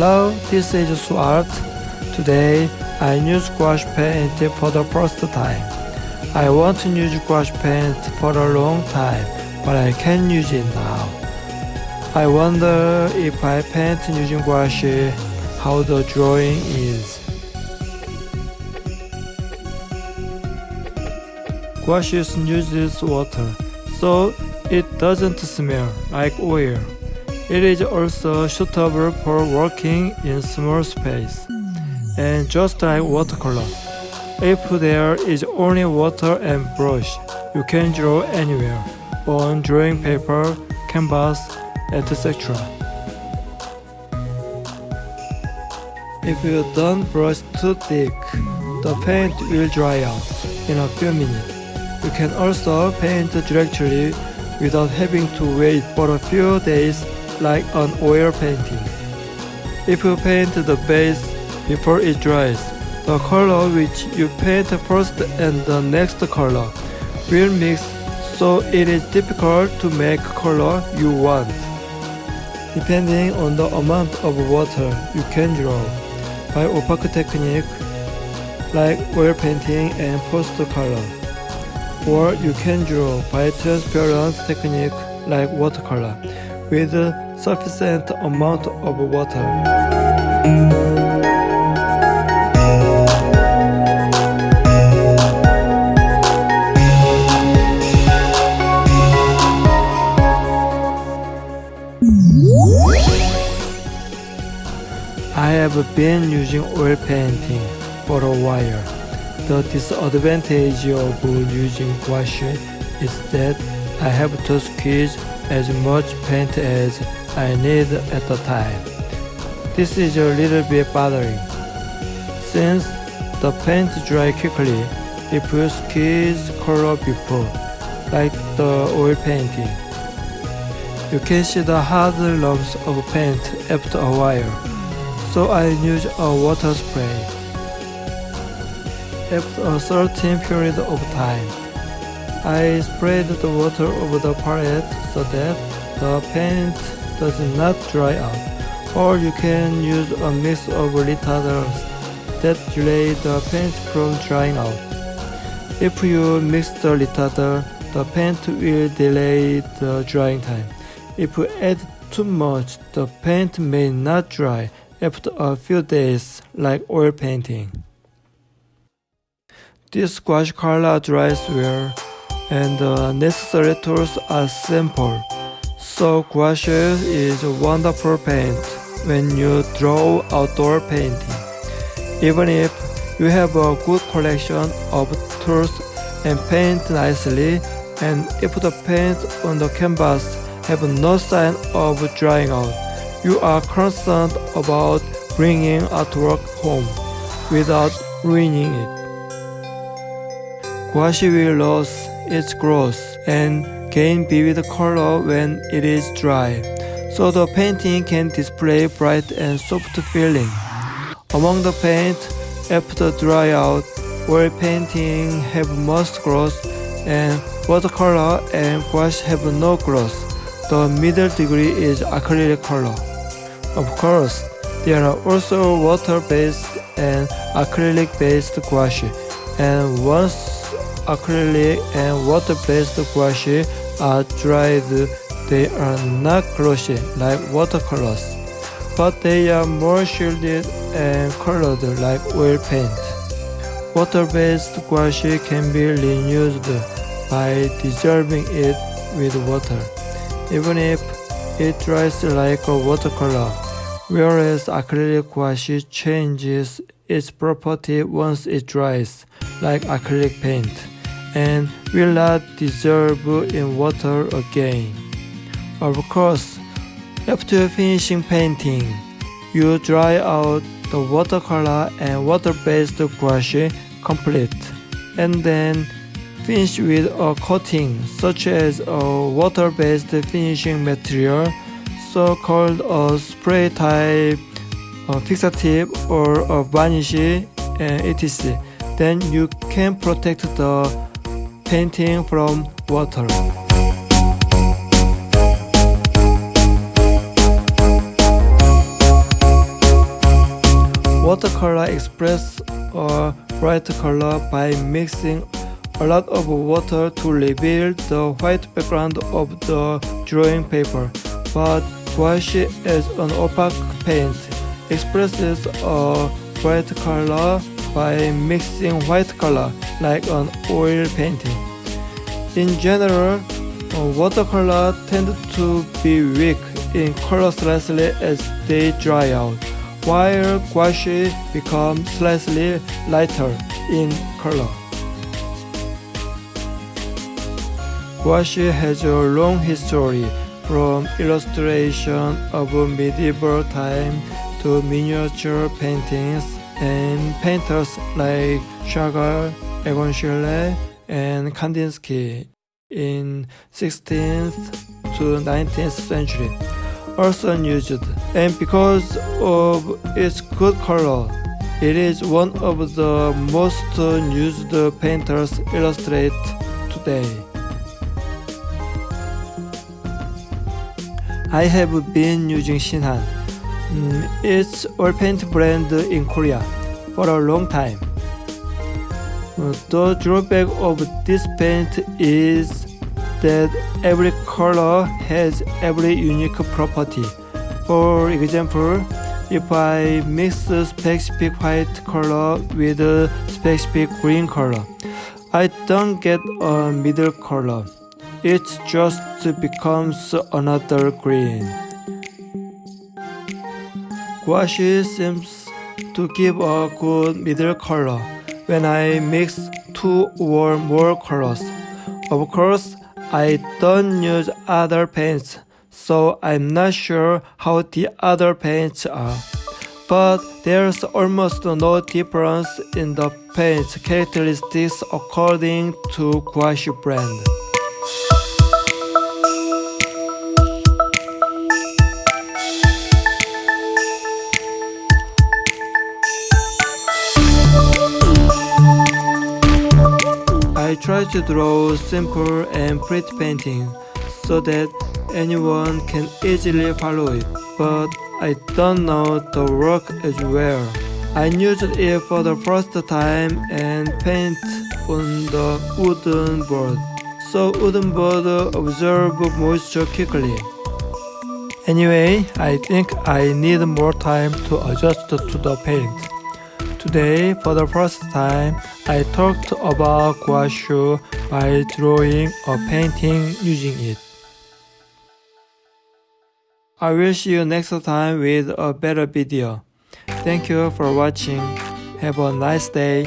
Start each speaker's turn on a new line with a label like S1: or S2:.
S1: Hello, this is Suart. Today, I use gouache paint for the first time. I want to use gouache paint for a long time, but I can use it now. I wonder if I paint using gouache, how the drawing is. Gouache uses water, so it doesn't smell like oil. It is also suitable for working in small space. And just like watercolor, if there is only water and brush, you can draw anywhere, on drawing paper, canvas, etc. If you don't brush too thick, the paint will dry out in a few minutes. You can also paint directly without having to wait for a few days like an oil painting. If you paint the base before it dries, the color which you paint first and the next color will mix so it is difficult to make color you want. Depending on the amount of water you can draw by opaque technique like oil painting and post color. Or you can draw by transparent technique like watercolor with sufficient amount of water. I have been using oil painting for a while. The disadvantage of using gouache is that I have to squeeze as much paint as I need at the time. This is a little bit bothering. Since the paint dry quickly it squeeze color before, like the oil painting. You can see the hard lumps of paint after a while, so I use a water spray. After a certain period of time, I sprayed the water over the palette so that the paint does not dry out. Or you can use a mix of retarders that delay the paint from drying out. If you mix the retarder, the paint will delay the drying time. If you add too much, the paint may not dry after a few days like oil painting. This gouache color dries well and the necessary tools are simple. So gouache is a wonderful paint when you draw outdoor painting. Even if you have a good collection of tools and paint nicely, and if the paint on the canvas have no sign of drying out, you are concerned about bringing artwork home without ruining it. Gouache will lose its gloss and gain vivid color when it is dry, so the painting can display bright and soft feeling. Among the paint, after dry out, oil painting have most gloss and watercolor and gouache have no gloss. The middle degree is acrylic color. Of course, there are also water-based and acrylic-based gouache, and once acrylic and water-based gouache are dried, they are not glossy like watercolors, but they are more shielded and colored like oil paint. Water-based gouache can be reused by dissolving it with water, even if it dries like a watercolor, whereas acrylic gouache changes its property once it dries, like acrylic paint and will not dissolve in water again. Of course, after finishing painting, you dry out the watercolor and water-based gouache complete, and then finish with a coating such as a water-based finishing material, so-called a spray type, a fixative, or a varnish, etc. Then you can protect the painting from water. watercolor express a bright color by mixing a lot of water to reveal the white background of the drawing paper, but gouache is an opaque paint, expresses a bright color by mixing white color like an oil painting. In general, watercolor tend to be weak in color slightly as they dry out, while gouache becomes slightly lighter in color. Gouache has a long history from illustration of medieval time to miniature paintings and painters like Chagall, Egon Schiele, and Kandinsky in 16th to 19th century also used and because of its good color it is one of the most used painters illustrate today. I have been using Shinhan. Mm, it's oil paint brand in Korea for a long time. The drawback of this paint is that every color has every unique property. For example, if I mix a specific white color with a specific green color, I don't get a middle color it just becomes another green. Gouache seems to give a good middle color when I mix two or more colors. Of course, I don't use other paints, so I'm not sure how the other paints are. But there's almost no difference in the paint characteristics according to gouache brand. Try to draw simple and pretty painting so that anyone can easily follow it, but I don't know the work as well. I used it for the first time and paint on the wooden board, so wooden board absorb moisture quickly. Anyway, I think I need more time to adjust to the paint. Today, for the first time, I talked about gouache by drawing a painting using it. I will see you next time with a better video. Thank you for watching. Have a nice day.